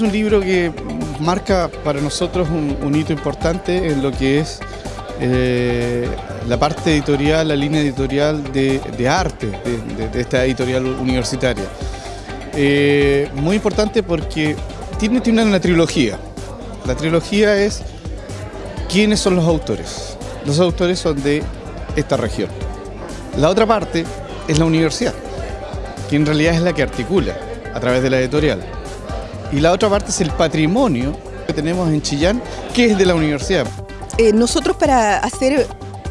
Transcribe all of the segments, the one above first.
un libro que marca para nosotros un, hito importante en lo que es eh, la parte editorial, la línea editorial de, arte de, esta editorial universitaria. Eh, muy importante porque tiene, tiene una trilogía. La trilogía es quiénes son los autores. Los autores son de esta región. La otra parte es la universidad, que en realidad es la que articula a través de la editorial. Y la otra parte es el patrimonio que tenemos en Chillán, que es de la universidad. Eh, nosotros para hacer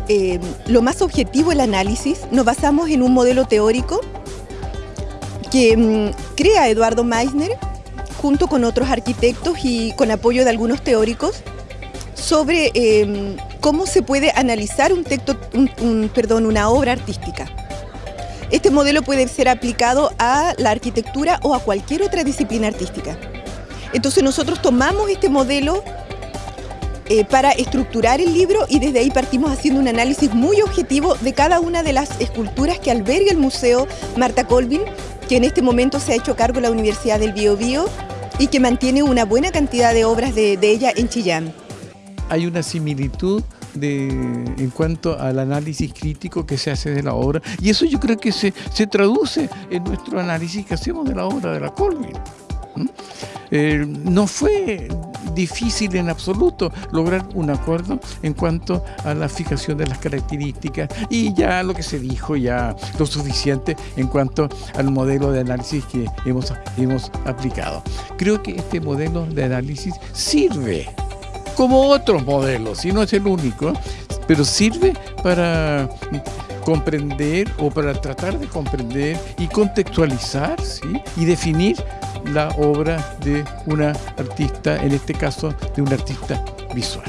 eh, lo más objetivo el análisis nos basamos en un modelo teórico que mm, crea Eduardo Meissner junto con otros arquitectos y con apoyo de algunos teóricos sobre em, cómo se puede analizar un texto, perdón, una obra artística. Este modelo puede ser aplicado a la arquitectura o a cualquier otra disciplina artística. Entonces nosotros tomamos este modelo eh, para estructurar el libro y desde ahí partimos haciendo un análisis muy objetivo de cada una de las esculturas que alberga el Museo Marta Colvin, que en este momento se ha hecho cargo la Universidad del Biobío y que mantiene una buena cantidad de obras de ella en Chillán hay una similitud en cuanto al análisis crítico que se hace de la obra y eso yo creo que se, traduce en nuestro análisis que hacemos de la obra de la Colvin. Eh, no fue difícil en absoluto lograr un acuerdo en cuanto a la fijación de las características y ya lo que se dijo ya lo suficiente en cuanto al modelo de análisis que hemos, hemos aplicado. Creo que este modelo de análisis sirve como otros modelos, y no es el único, pero sirve para comprender o para tratar de comprender y contextualizar y definir la obra de una artista, en este caso de un artista visual.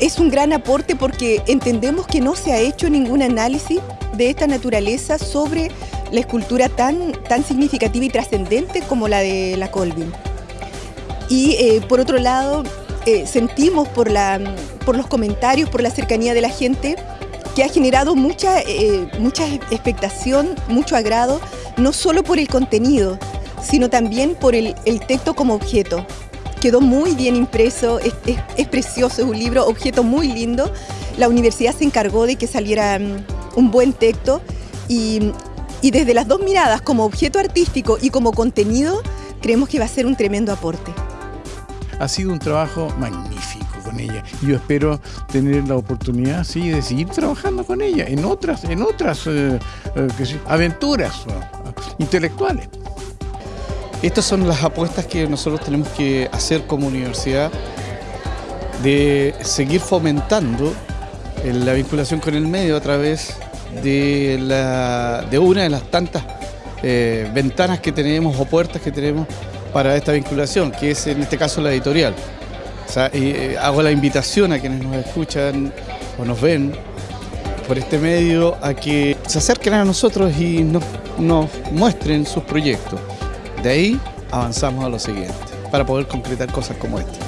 Es un gran aporte porque entendemos que no se ha hecho ningún análisis de esta naturaleza sobre la escultura tan, tan significativa y trascendente como la de la Colvin. Y eh, por otro lado, eh, sentimos por, la, por los comentarios, por la cercanía de la gente, que ha generado mucha, eh, mucha expectación, mucho agrado, no solo por el contenido, sino también por el, texto como objeto. Quedó muy bien impreso, es, precioso, es un libro, objeto muy lindo. La universidad se encargó de que saliera mm, un buen texto y, y desde las dos miradas, como objeto artístico y como contenido, creemos que va a ser un tremendo aporte ha sido un trabajo magnífico con ella. Y yo espero tener la oportunidad, sí, de seguir trabajando con ella en otras, en otras eh, eh, aventuras intelectuales. Estas son las apuestas que nosotros tenemos que hacer como universidad de seguir fomentando la vinculación con el medio a través de, una de las tantas eh, ventanas que tenemos o puertas que tenemos para esta vinculación, que es en este caso la editorial. Eh, hago la invitación a quienes nos escuchan o nos ven por este medio a que se acerquen a nosotros y nos muestren sus proyectos. De ahí avanzamos a lo siguiente, para poder concretar cosas como esta.